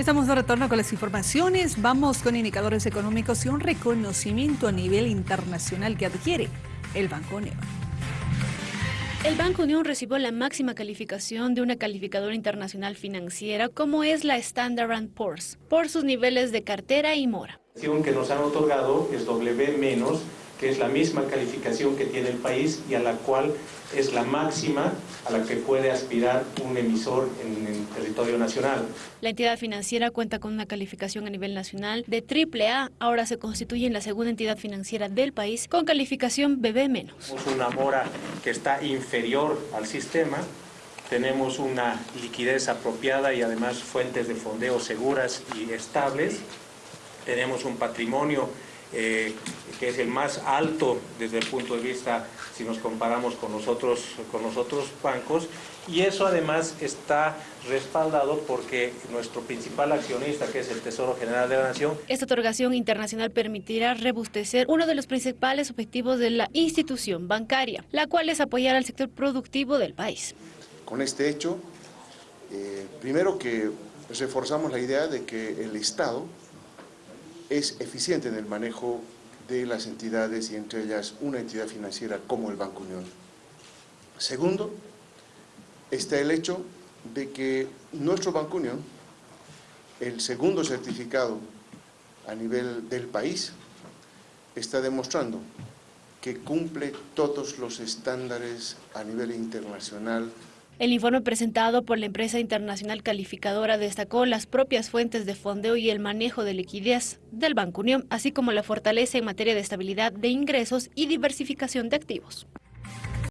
Estamos de retorno con las informaciones. Vamos con indicadores económicos y un reconocimiento a nivel internacional que adquiere el Banco Unión. El Banco Unión recibió la máxima calificación de una calificadora internacional financiera como es la Standard Poor's, por sus niveles de cartera y mora. La que nos han otorgado es W menos que es la misma calificación que tiene el país y a la cual es la máxima a la que puede aspirar un emisor en el territorio nacional. La entidad financiera cuenta con una calificación a nivel nacional de AAA, ahora se constituye en la segunda entidad financiera del país con calificación BB-. Tenemos una mora que está inferior al sistema, tenemos una liquidez apropiada y además fuentes de fondeo seguras y estables, tenemos un patrimonio eh, que es el más alto desde el punto de vista si nos comparamos con nosotros, con los otros bancos y eso además está respaldado porque nuestro principal accionista, que es el Tesoro General de la Nación. Esta otorgación internacional permitirá rebustecer uno de los principales objetivos de la institución bancaria, la cual es apoyar al sector productivo del país. Con este hecho, eh, primero que reforzamos la idea de que el Estado es eficiente en el manejo de las entidades y entre ellas una entidad financiera como el Banco Unión. Segundo, está el hecho de que nuestro Banco Unión, el segundo certificado a nivel del país, está demostrando que cumple todos los estándares a nivel internacional el informe presentado por la empresa internacional calificadora destacó las propias fuentes de fondeo y el manejo de liquidez del Banco Unión, así como la fortaleza en materia de estabilidad de ingresos y diversificación de activos.